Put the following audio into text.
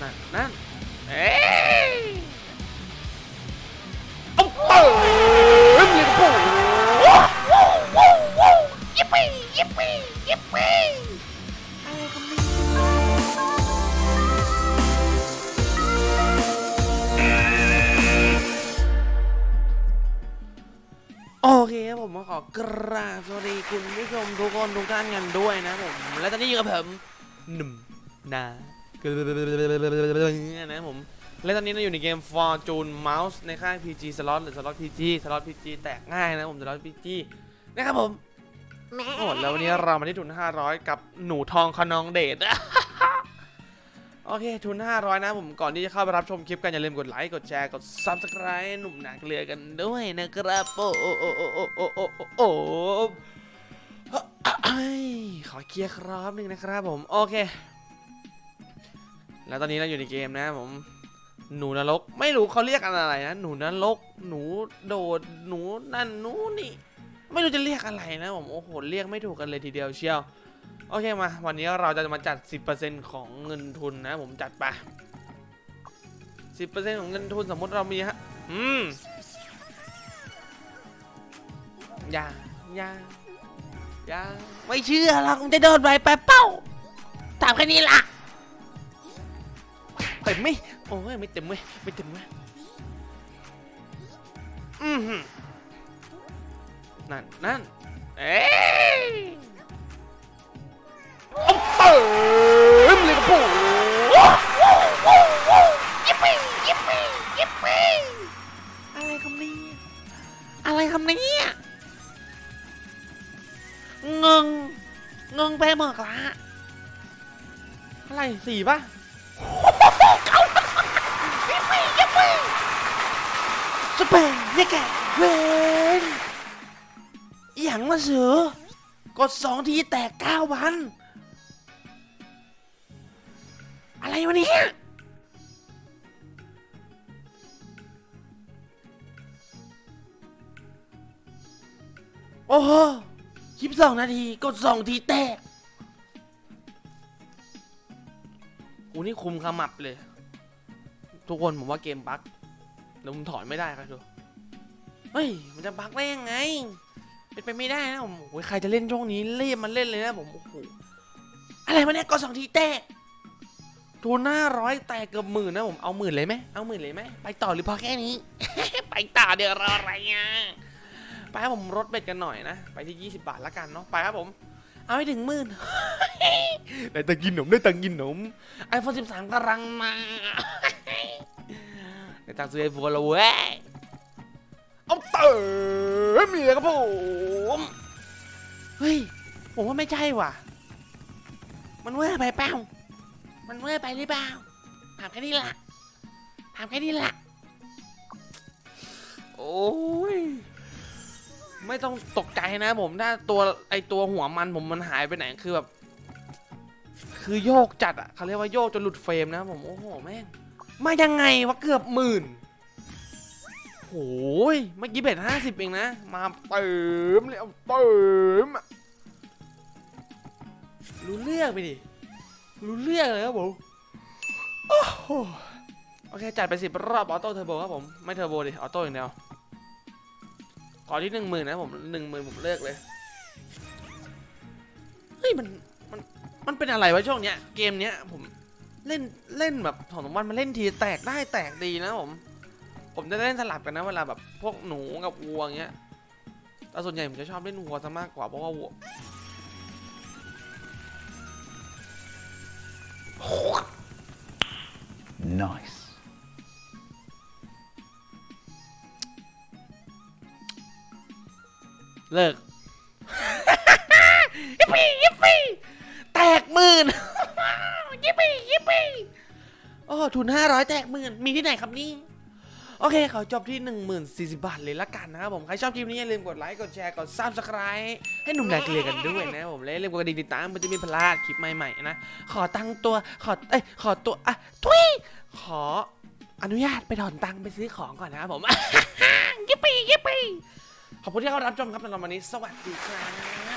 นั่นนั่นเอ้ยเอาเปิดเลยกระโปงยิปปี้ยิปปี้ยิปปี้โอเคครับผมขอกราบสวัสดีคุณผู้ชมทุกคนทุกท่านกันด้วยนะผม และตอนนี้อยู่กับผม หนึ่มนะนะผม และตอนนี้เราอยู่ในเกม Fortune Mouse ในค่าย PG Slot หรือ Slot PG Slot PG แตกง่ายนะผม Slot PG นะครับผมโอ้แล้ววันนี้เรามาที่ทุน 500 กับหนูทองคนองเดชโอเค ทุน 500 นะผมก่อนที่จะเข้าไปรับชมคลิปกันอย่าลืมกดไลค์กดแชร์กด Subscribe หนุ่มหนักเรือกันด้วยนะครับโอ้โอ้โอ้โอ้โอ้โอ้โอ้ ขอเคลียร์ครับหนึ่งนะครับผม โอเค แล้วตอนนี้เราอยู่ในเกมนะผม หนูนรก ไม่รู้เขาเรียกอะไรนะ หนูนรก หนูโดด หนูนั่น หนูนี่ ไม่รู้จะเรียกอะไรนะผม โอ้โห เรียกไม่ถูกกันเลยทีเดียวเชียว โอเคมา วันนี้เราจะมาจัด 10%ของเงินทุนนะ ผมจัดไป10%ของเงินทุนสมมติเรามีฮะ อืม อย่า อย่า ย่าไม่เชื่อหรอกมึงจะโดนใบแป๊บเป้าถามแค่นี้ล่ะเต็มไหมโอ้ยไม่เต็มเว้ยไม่เต็มเว้ยอืมนั่นนั่นเอ๊ะอาเงงไปหมดละอะไรสี่ป่ะสเปนเนี่ยแกเวนอย่างมาเสือกดสองทีแตกเก้าพันอะไรวะเนี่ยโอ้โห ยิบสองนาทีกดสองทีแตกกูนี่คุมขมับเลย ทุกคนผมว่าเกมบั๊กเดี๋ยวผมถอนไม่ได้ครับดูเฮ้ย มันจะบั๊กได้ยังไง เป็นไปไม่ได้นะผมโอ้ยใครจะเล่นช่วงนี้รีบมันเล่นเลยนะผมโอ้โหอะไรมาเนี่ยก็สองทีแตกทูน่าร้อยแตกเกือบหมื่นนะผมเอาหมื่นเลยไหมเอาหมื่นเลยไหมไปต่อหรือพอแค่นี้ ไปต่อเดี๋ยวรออะไรอะ ไปครับผมลดเบ็ดกันหน่อยนะ ไปที่ 20 บาทละกันเนาะ ไปครับผม เอาให้ถึงหมื่นได้ตังกินหนมได้ตังกินหนมไอโฟน13กำลังมาได้ตังซื้อไอโฟนแล้วเว้ย เอาเติมมีเลยครับผม เฮ้ย ผมว่าไม่ใช่ว่ะ มันเวอร์ไปเปล่า มันเวอร์ไปหรือเปล่า ถามแค่นี้ละถามแค่นี้ละโอ้ ไม่ต้องตกใจนะผมถ้าตัวไอตัวหัวมันผมมันหายไปไหนคือแบบ คือโยกจัดอะเขาเรียกว่าโยกจนหลุดเฟรมนะผมโอ้โหแม่งมายังไงวะเกือบหมื่นโอ้ยเมื่อกี้เบ็ดห้าสิบเองนะ มาเติมเลยเติมรู้เรื่องไปดิ รู้เรื่องเลยครับผมโอ้โหโอเค จัดไปสิบรอบ auto turbo ครับผม ไม่เทอร์โบดิ auto อย่างเดียว ขอที่หนึ่งหมื่นนะผมหนึ่งหมื่นผมเลิกเลย เฮ้ยมันมันมันเป็นอะไรวะช่วงเนี้ย เกมเนี้ยผมเล่นเล่นแบบสองสามวันมาเล่นทีแตกได้แตกดีนะผม ผมจะเล่นสลับกันนะเวลาแบบพวกหนูกับวัวเงี้ยแต่ส่วนใหญ่ผมจะชอบเล่นวัวซะมากกว่าเพราะว่าวัว Nice. เลิกยิปปี้ยิปปี้แตกหมื่นยิปปี้ยิปปี้โอ้ทุนห้าร้อยแตกหมื่นมีที่ไหนครับนี่โอเคขอจบที่ 1040 บาทเลยละกันนะครับผม ใครชอบคลิปนี้อย่าลืมกดไลค์ กดแชร์ กด subscribe ให้หนุ่มแดกเกลียกันด้วยนะผมและอย่าลืมกดกระดิ่งติดตามมันจะไมีพลาดคลิปใหม่ๆนะ ขอตั้งตัวขอเอ้ยขอตัวอะทุยขออนุญาตไปถอนตังค์ไปซื้อของก่อนนะครับผมยิปปี้ยิปปี้ ขอบคุณที่เข้ารับชมครับสำหรับวันนี้ สวัสดีครับ